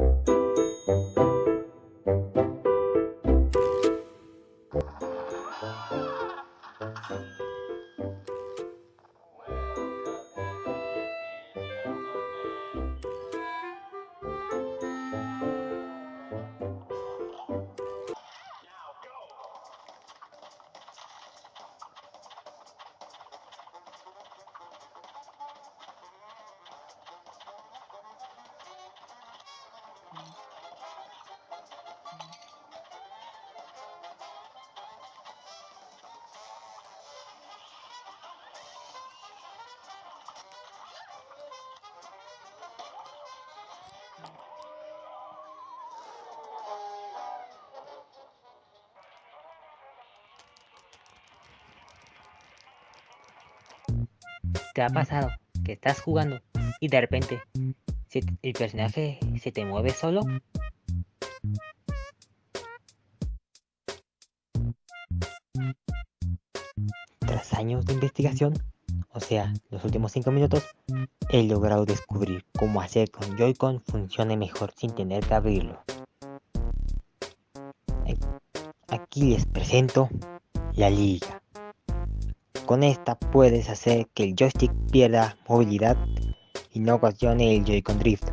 Thank you. ¿Te ha pasado que estás jugando y de repente el personaje se te mueve solo? Tras años de investigación, o sea, los últimos 5 minutos, he logrado descubrir cómo hacer que un Joy-Con funcione mejor sin tener que abrirlo. Aquí les presento la liga. Con esta puedes hacer que el joystick pierda movilidad y no ocasione el Joy-Con Drift.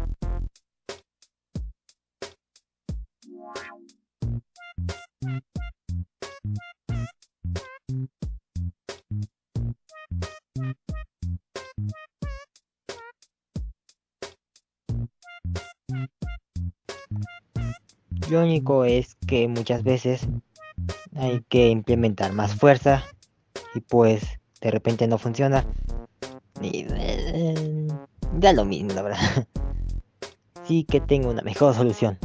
Lo único es que muchas veces hay que implementar más fuerza y pues de repente no funciona. Y da lo mismo, la verdad. Sí que tengo una mejor solución.